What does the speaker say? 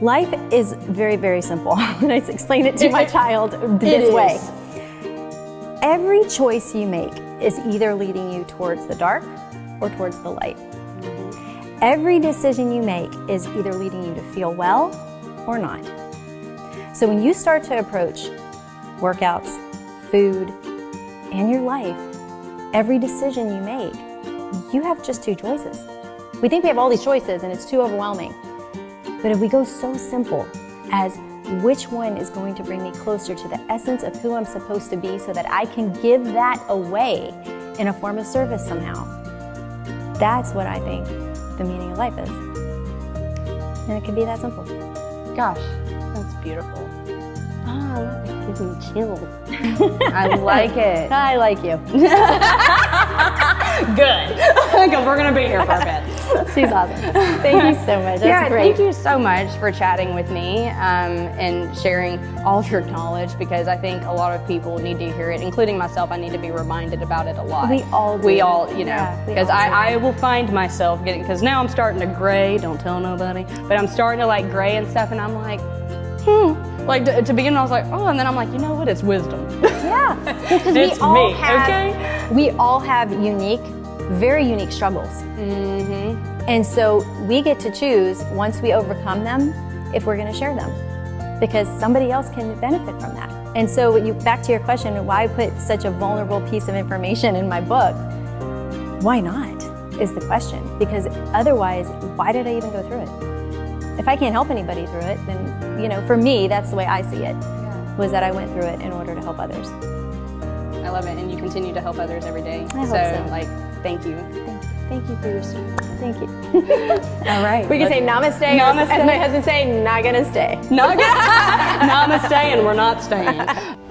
Life is very, very simple. and I explain it to my child this way. is. Every choice you make is either leading you towards the dark or towards the light. Every decision you make is either leading you to feel well or not. So when you start to approach workouts, food, and your life, every decision you make, you have just two choices. We think we have all these choices and it's too overwhelming. But if we go so simple as which one is going to bring me closer to the essence of who I'm supposed to be so that I can give that away in a form of service somehow, that's what I think the meaning of life is. And it can be that simple. Gosh, that's beautiful. Ah, that gives me chills. I like it. I like you. Good. We're going to be here for a bit. She's awesome. Thank you so much. That's yeah, great. thank you so much for chatting with me um, and sharing all of your knowledge because I think a lot of people need to hear it, including myself. I need to be reminded about it a lot. We all We all, you know, because do. I, I will find myself getting, because now I'm starting to gray, don't tell nobody, but I'm starting to like gray and stuff, and I'm like, hmm. Like to, to begin, I was like, oh, and then I'm like, you know what? It's wisdom. Yeah, because we all me, have okay? we all have unique, very unique struggles, mm-hmm. and so we get to choose once we overcome them if we're going to share them, because somebody else can benefit from that. And so, you back to your question, why put such a vulnerable piece of information in my book? Why not? Is the question because otherwise, why did I even go through it? If I can't help anybody through it, then you know, for me, that's the way I see it. Was that I went through it in order to help others. I love it, and you continue to help others every day. I hope so, so. like, thank you. Thank you for your service. Thank you. All right. We can say namaste, Namaste. as my husband say, not gonna stay. Not gonna. Namaste, and we're not staying.